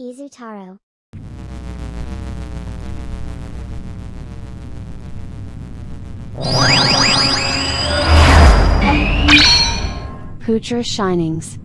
Izutaro. Poocher Shinings.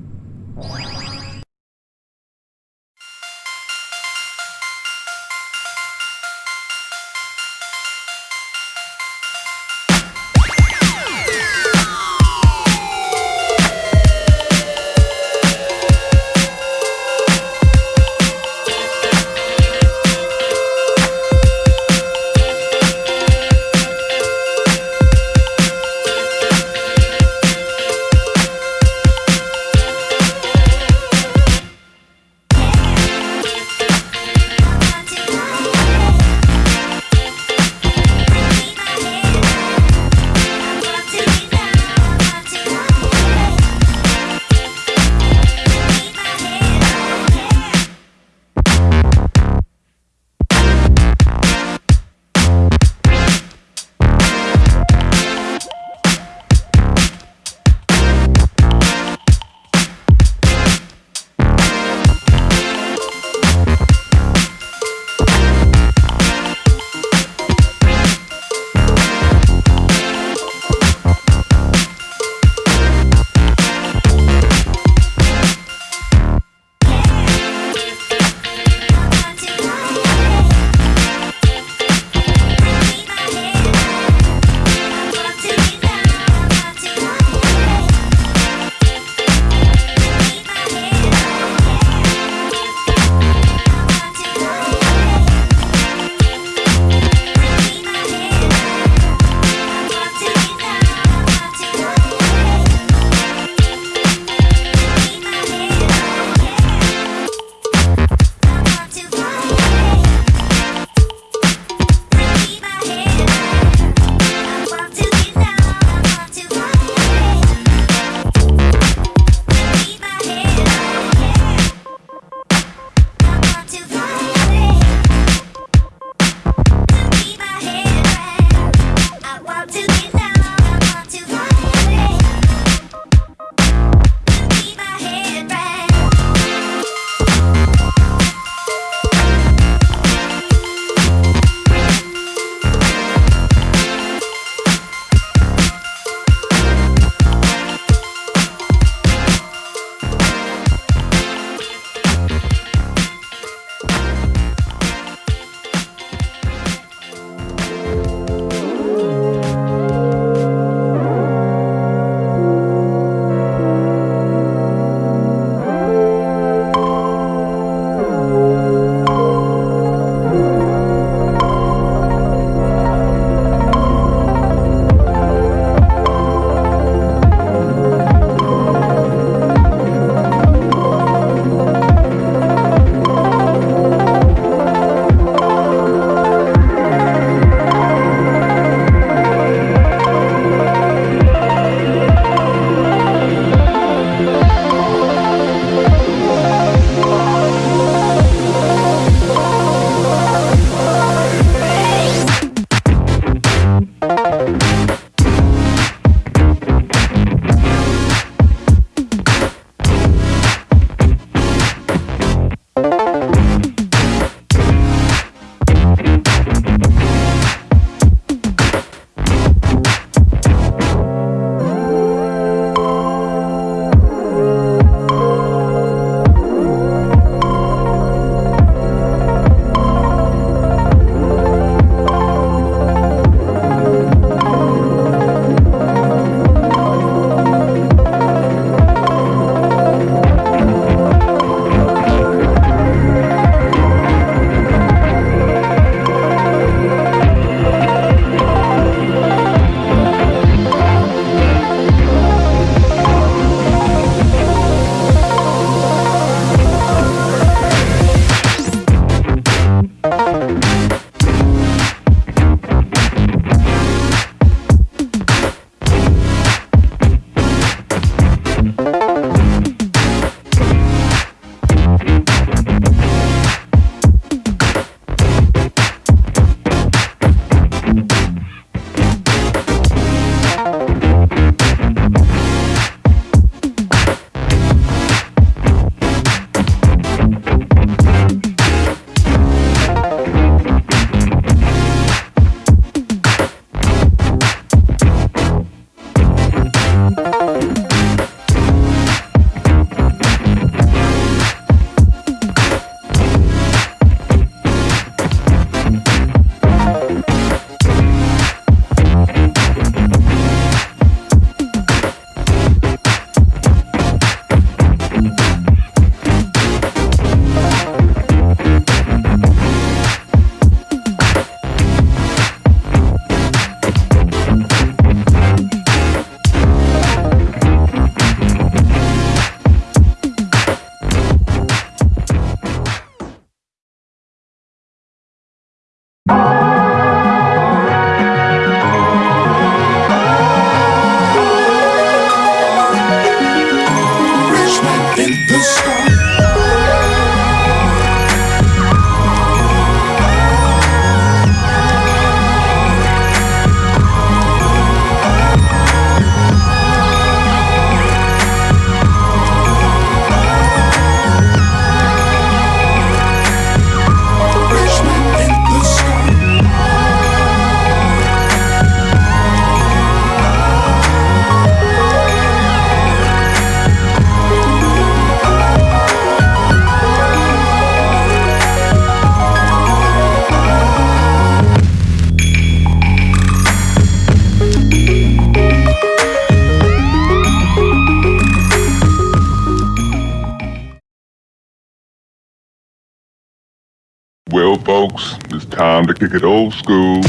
Folks, it's time to kick it old school.